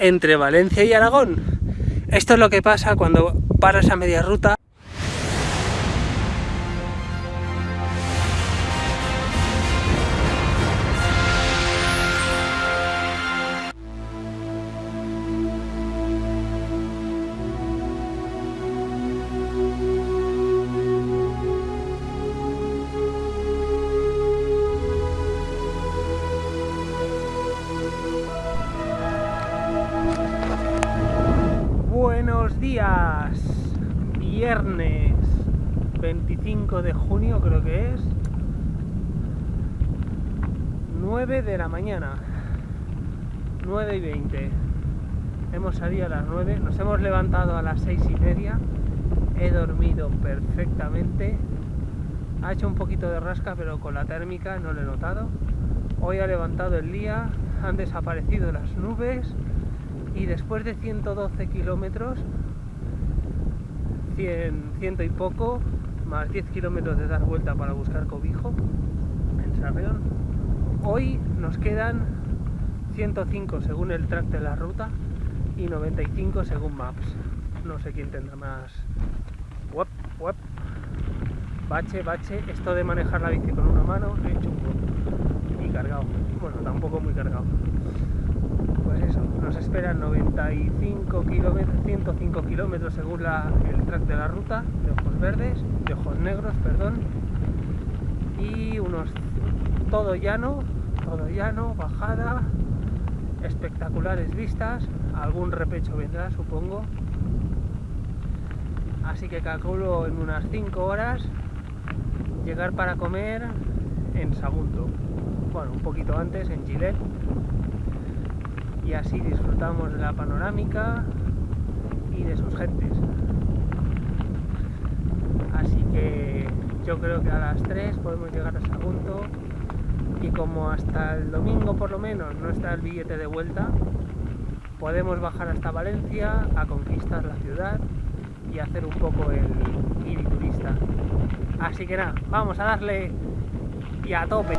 entre Valencia y Aragón. Esto es lo que pasa cuando paras a media ruta Días, viernes 25 de junio creo que es 9 de la mañana 9 y 20 hemos salido a las 9 nos hemos levantado a las 6 y media he dormido perfectamente. Ha hecho un poquito de rasca pero con la térmica no lo he notado. Hoy ha levantado el día han desaparecido las nubes y después de 112 kilómetros 100, ciento y poco más 10 kilómetros de dar vuelta para buscar cobijo en Sarrión. Hoy nos quedan 105 según el track de la ruta y 95 según Maps. No sé quién tendrá más. Web, web. bache, bache. Esto de manejar la bici con una mano he hecho un y cargado. Bueno, tampoco muy cargado esperan 95 kilómetros, 105 kilómetros según el track de la ruta, de ojos verdes, de ojos negros, perdón, y unos todo llano, todo llano, bajada, espectaculares vistas, algún repecho vendrá supongo, así que calculo en unas 5 horas llegar para comer en Sagunto, bueno, un poquito antes en Gilet, y así disfrutamos de la panorámica y de sus gentes. Así que yo creo que a las 3 podemos llegar a Sagunto y como hasta el domingo por lo menos no está el billete de vuelta, podemos bajar hasta Valencia a conquistar la ciudad y hacer un poco el guiri turista. Así que nada, vamos a darle y a tope.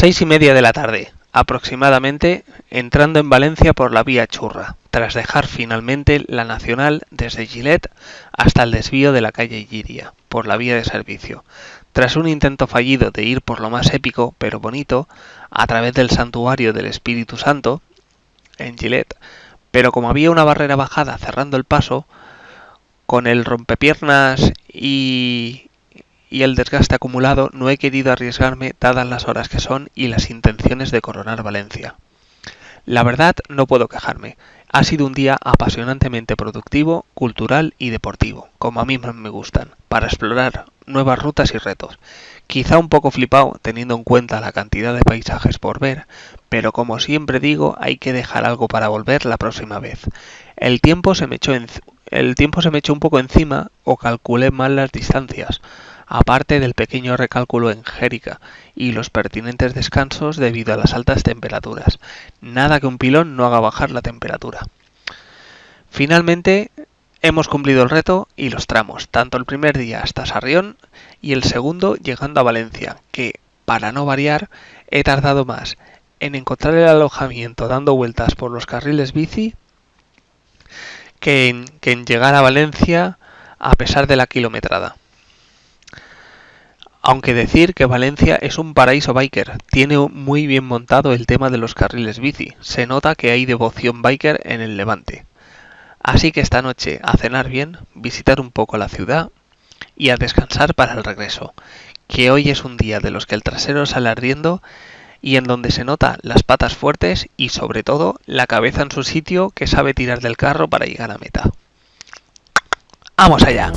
Seis y media de la tarde, aproximadamente, entrando en Valencia por la vía Churra, tras dejar finalmente la Nacional desde Gilet hasta el desvío de la calle Giria, por la vía de servicio, tras un intento fallido de ir por lo más épico pero bonito, a través del santuario del Espíritu Santo, en Gilet, pero como había una barrera bajada cerrando el paso, con el rompepiernas y, y el desgaste acumulado no he querido arriesgarme dadas las horas que son y las intenciones de coronar Valencia. La verdad no puedo quejarme. Ha sido un día apasionantemente productivo, cultural y deportivo, como a mí me gustan, para explorar nuevas rutas y retos. Quizá un poco flipado teniendo en cuenta la cantidad de paisajes por ver, pero como siempre digo, hay que dejar algo para volver la próxima vez. El tiempo se me echó, el tiempo se me echó un poco encima o calculé mal las distancias aparte del pequeño recálculo en Jérica y los pertinentes descansos debido a las altas temperaturas. Nada que un pilón no haga bajar la temperatura. Finalmente, hemos cumplido el reto y los tramos, tanto el primer día hasta Sarrión y el segundo llegando a Valencia, que, para no variar, he tardado más en encontrar el alojamiento dando vueltas por los carriles bici que en, que en llegar a Valencia a pesar de la kilometrada. Aunque decir que Valencia es un paraíso biker, tiene muy bien montado el tema de los carriles bici, se nota que hay devoción biker en el Levante. Así que esta noche a cenar bien, visitar un poco la ciudad y a descansar para el regreso, que hoy es un día de los que el trasero sale ardiendo y en donde se nota las patas fuertes y sobre todo la cabeza en su sitio que sabe tirar del carro para llegar a meta. ¡Vamos allá!